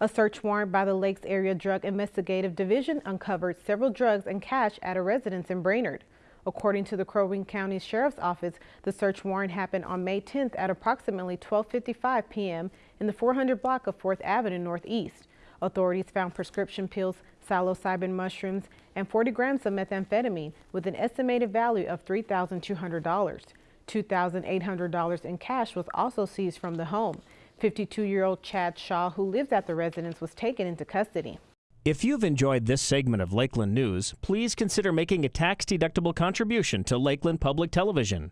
A search warrant by the Lakes Area Drug Investigative Division uncovered several drugs and cash at a residence in Brainerd. According to the Crow Wing County Sheriff's Office, the search warrant happened on May 10th at approximately 12:55 p.m. in the 400 block of 4th Avenue Northeast. Authorities found prescription pills, psilocybin mushrooms, and 40 grams of methamphetamine with an estimated value of $3,200. $2,800 in cash was also seized from the home. 52-year-old Chad Shaw, who lives at the residence, was taken into custody. If you've enjoyed this segment of Lakeland News, please consider making a tax-deductible contribution to Lakeland Public Television.